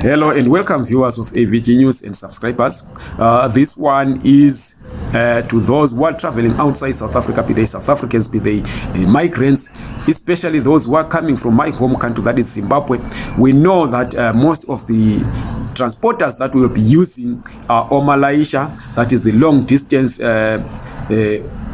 Hello and welcome viewers of AVG News and subscribers. Uh, this one is uh, to those who are traveling outside South Africa, be they South Africans, be they uh, migrants, especially those who are coming from my home country, that is Zimbabwe. We know that uh, most of the transporters that will be using are Omalaisha, that is the long distance uh, uh,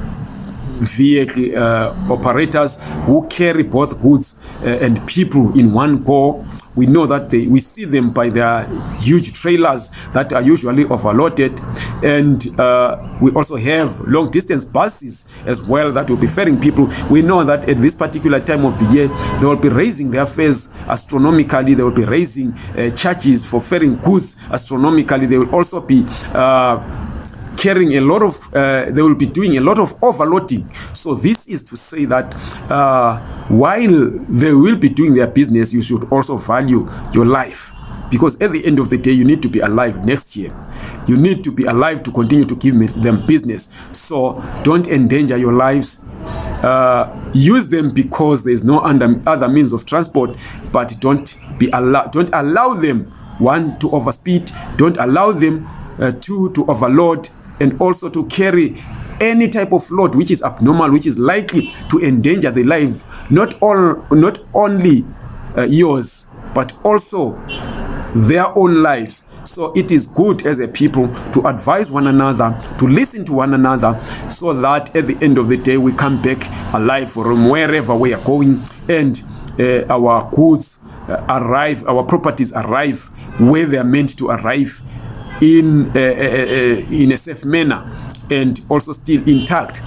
vehicle uh, operators who carry both goods uh, and people in one go. We know that they, we see them by their huge trailers that are usually overloaded. And uh, we also have long distance buses as well that will be ferrying people. We know that at this particular time of the year they will be raising their fares astronomically. They will be raising uh, charges for ferrying goods astronomically. They will also be uh, carrying a lot of uh, they will be doing a lot of overloading. So this is to say that uh, while they will be doing their business you should also value your life. Because at the end of the day you need to be alive next year. You need to be alive to continue to give them business. So don't endanger your lives. Uh, use them because there is no under, other means of transport but don't be allow don't allow them one to overspeed. Don't allow them uh, two to overload and also to carry any type of load which is abnormal which is likely to endanger the life not all not only uh, yours but also their own lives. So it is good as a people to advise one another to listen to one another so that at the end of the day we come back alive from wherever we are going and uh, our goods uh, arrive our properties arrive where they are meant to arrive in uh, uh, in a safe manner and also still intact.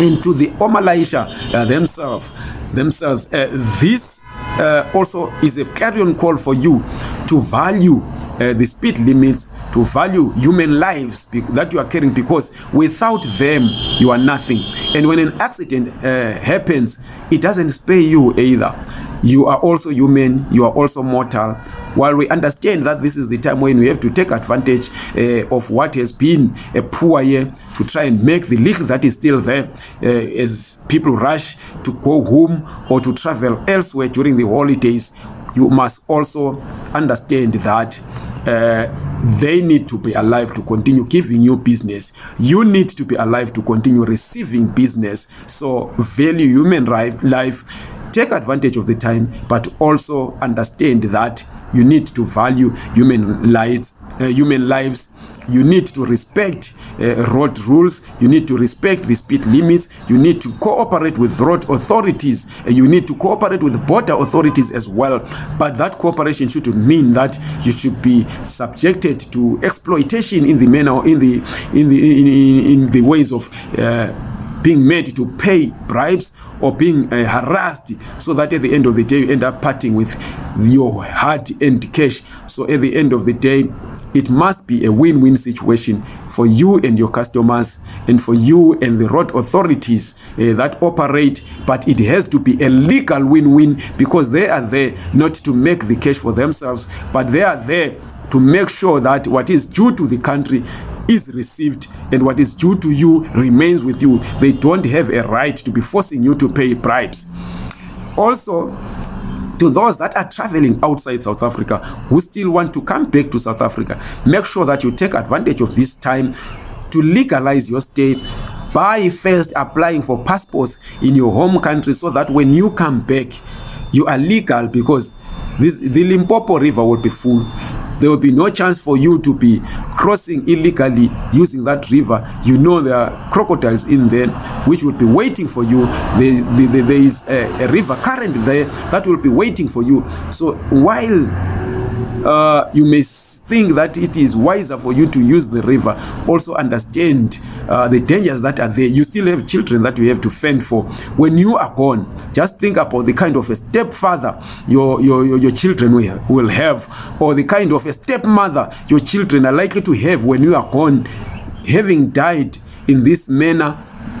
And to the Omalaisha uh, themselves themselves uh, this uh, also is a clarion call for you to value uh, the speed limits to value human lives that you are carrying because without them you are nothing. And when an accident uh, happens it doesn't spare you either. You are also human you are also mortal. While we understand that this is the time when we have to take advantage uh, of what has been a poor year to try and make the little that is still there uh, as people rush to go home or to travel elsewhere during the holidays you must also understand that uh, they need to be alive to continue giving you business. You need to be alive to continue receiving business. So value human life. Take advantage of the time but also understand that you need to value human uh, human lives you need to respect uh, road rules you need to respect the speed limits you need to cooperate with road authorities uh, you need to cooperate with border authorities as well. But that cooperation should mean that you should be subjected to exploitation in the manner in the in the in, in, the ways of uh, being made to pay bribes or being uh, harassed so that at the end of the day you end up parting with your hard earned cash. So at the end of the day it must be a win-win situation for you and your customers and for you and the road authorities uh, that operate. But it has to be a legal win-win because they are there not to make the cash for themselves but they are there to make sure that what is due to the country is received and what is due to you remains with you. They don't have a right to be forcing you to pay bribes. Also to those that are traveling outside South Africa who still want to come back to South Africa make sure that you take advantage of this time to legalize your stay by first applying for passports in your home country so that when you come back you are legal because this the Limpopo river will be full there will be no chance for you to be crossing illegally using that river. You know there are crocodiles in there which will be waiting for you. There, there, there is a, a river current there that will be waiting for you. So while uh, you may think that it is wiser for you to use the river. Also understand uh, the dangers that are there. You still have children that you have to fend for. When you are gone just think about the kind of a stepfather your your your, your children will, will have or the kind of a stepmother your children are likely to have when you are gone having died in this manner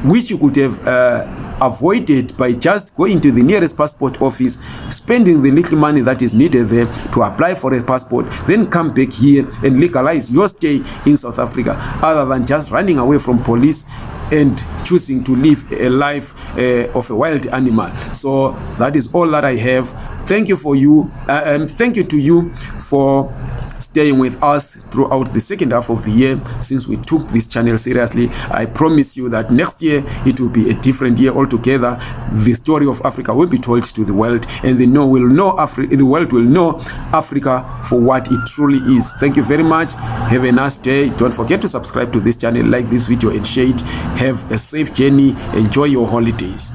which you could have uh, avoided by just going to the nearest passport office spending the little money that is needed there to apply for a passport then come back here and legalize your stay in south africa other than just running away from police and choosing to live a life uh, of a wild animal. So that is all that i have. Thank you for you uh, um, thank you to you for staying with us throughout the second half of the year since we took this channel seriously. I promise you that next year it will be a different year altogether. The story of africa will be told to the world and the know will know africa the world will know africa for what it truly is. Thank you very much. Have a nice day. Don't forget to subscribe to this channel like this video and share it. Have a safe journey. Enjoy your holidays